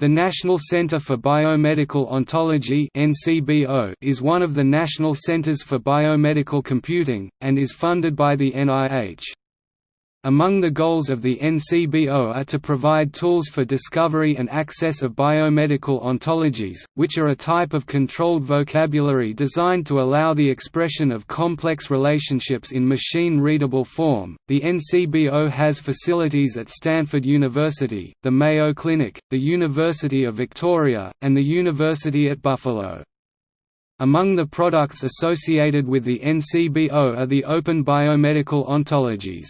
The National Center for Biomedical Ontology is one of the national centers for biomedical computing, and is funded by the NIH. Among the goals of the NCBO are to provide tools for discovery and access of biomedical ontologies, which are a type of controlled vocabulary designed to allow the expression of complex relationships in machine-readable form. The NCBO has facilities at Stanford University, the Mayo Clinic, the University of Victoria, and the University at Buffalo. Among the products associated with the NCBO are the Open Biomedical Ontologies